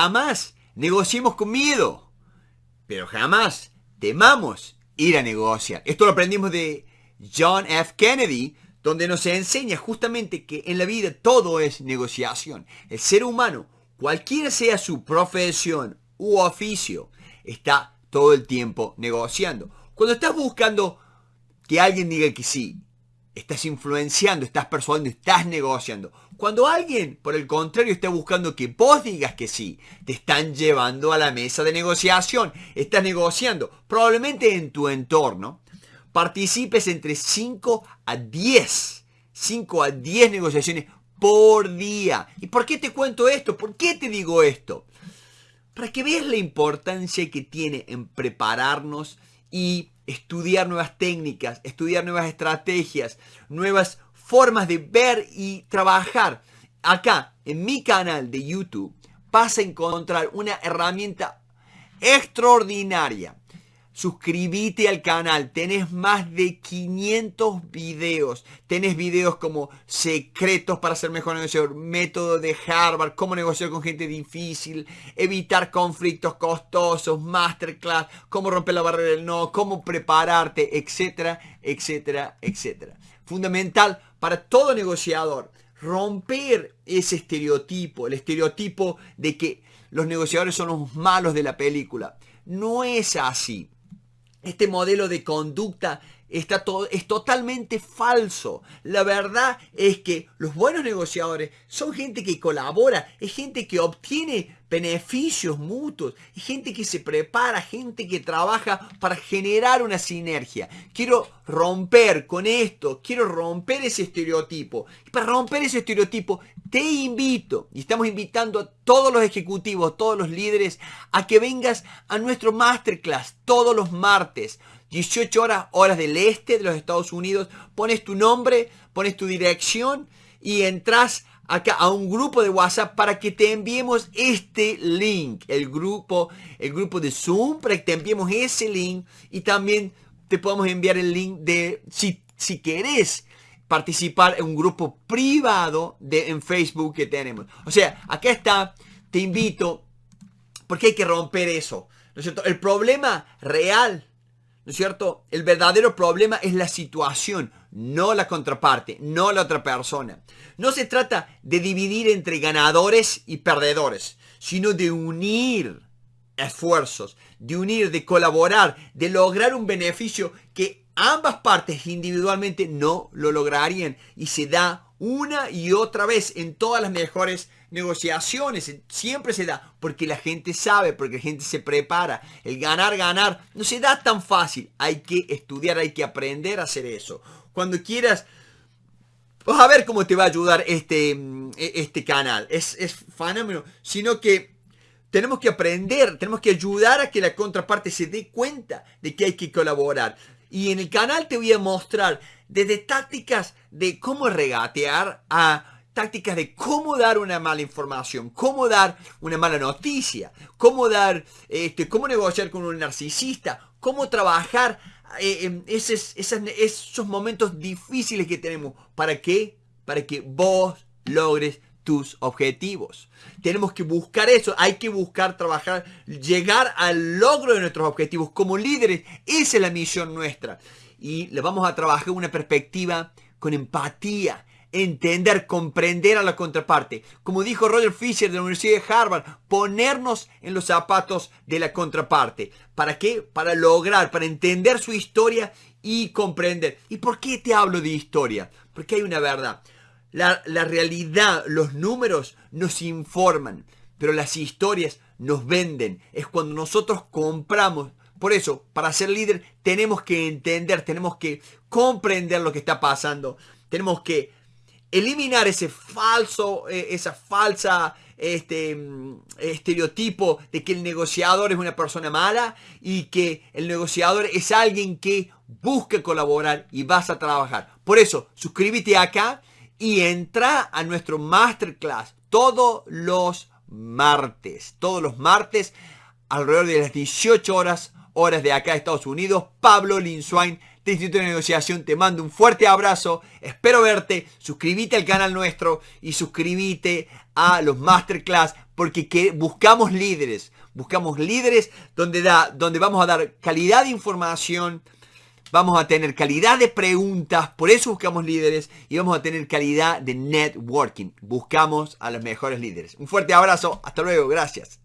jamás negociemos con miedo, pero jamás temamos ir a negociar. Esto lo aprendimos de John F. Kennedy, donde nos enseña justamente que en la vida todo es negociación. El ser humano, cualquiera sea su profesión u oficio, está todo el tiempo negociando. Cuando estás buscando que alguien diga que sí, estás influenciando, estás persuadiendo, estás negociando. Cuando alguien, por el contrario, está buscando que vos digas que sí, te están llevando a la mesa de negociación, estás negociando. Probablemente en tu entorno participes entre 5 a 10, 5 a 10 negociaciones por día. ¿Y por qué te cuento esto? ¿Por qué te digo esto? Para que veas la importancia que tiene en prepararnos y estudiar nuevas técnicas, estudiar nuevas estrategias, nuevas formas de ver y trabajar. Acá, en mi canal de YouTube, vas a encontrar una herramienta extraordinaria Suscríbete al canal, tenés más de 500 videos. Tenés videos como secretos para ser mejor negociador, método de Harvard, cómo negociar con gente difícil, evitar conflictos costosos, masterclass, cómo romper la barrera del no, cómo prepararte, etcétera, etcétera, etcétera. Fundamental para todo negociador, romper ese estereotipo, el estereotipo de que los negociadores son los malos de la película. No es así. Este modelo de conducta está es totalmente falso. La verdad es que los buenos negociadores son gente que colabora, es gente que obtiene beneficios mutuos, es gente que se prepara, gente que trabaja para generar una sinergia. Quiero romper con esto, quiero romper ese estereotipo. Y para romper ese estereotipo te invito, y estamos invitando a todos los ejecutivos, todos los líderes, a que vengas a nuestro masterclass todos los martes 18 horas, horas del este de los Estados Unidos, pones tu nombre, pones tu dirección y entras acá a un grupo de WhatsApp para que te enviemos este link, el grupo, el grupo de Zoom, para que te enviemos ese link y también te podemos enviar el link de si, si querés participar en un grupo privado de, en Facebook que tenemos. O sea, acá está, te invito, porque hay que romper eso. ¿no es cierto? El problema real ¿No es cierto? El verdadero problema es la situación, no la contraparte, no la otra persona. No se trata de dividir entre ganadores y perdedores, sino de unir esfuerzos, de unir, de colaborar, de lograr un beneficio que ambas partes individualmente no lo lograrían y se da una y otra vez en todas las mejores negociaciones. Siempre se da porque la gente sabe, porque la gente se prepara. El ganar, ganar no se da tan fácil. Hay que estudiar, hay que aprender a hacer eso. Cuando quieras... Vas a ver cómo te va a ayudar este, este canal. Es, es fenómeno. Sino que tenemos que aprender, tenemos que ayudar a que la contraparte se dé cuenta de que hay que colaborar. Y en el canal te voy a mostrar desde tácticas de cómo regatear a tácticas de cómo dar una mala información, cómo dar una mala noticia, cómo dar, este, cómo negociar con un narcisista, cómo trabajar eh, en esos, esos momentos difíciles que tenemos. ¿Para qué? Para que vos logres tus objetivos. Tenemos que buscar eso, hay que buscar trabajar, llegar al logro de nuestros objetivos como líderes. Esa es la misión nuestra. Y le vamos a trabajar una perspectiva con empatía, entender, comprender a la contraparte. Como dijo Roger Fisher de la Universidad de Harvard, ponernos en los zapatos de la contraparte. ¿Para qué? Para lograr, para entender su historia y comprender. ¿Y por qué te hablo de historia? Porque hay una verdad. La, realidad, los números nos informan, pero las historias nos venden. Es cuando nosotros compramos. Por eso, para ser líder tenemos que entender, tenemos que comprender lo que está pasando. Tenemos que eliminar ese falso, eh, esa falsa este, mm, estereotipo de que el negociador es una persona mala y que el negociador es alguien que busca colaborar y vas a trabajar. Por eso, suscríbete acá y entra a nuestro masterclass todos los martes. Todos los martes, alrededor de las 18 horas, horas de acá de Estados Unidos. Pablo Linswain de Instituto de Negociación te mando un fuerte abrazo. Espero verte. Suscríbete al canal nuestro y suscríbete a los masterclass porque que buscamos líderes. Buscamos líderes donde, da, donde vamos a dar calidad de información, vamos a tener calidad de preguntas, por eso buscamos líderes y vamos a tener calidad de networking. Buscamos a los mejores líderes. Un fuerte abrazo, hasta luego, gracias.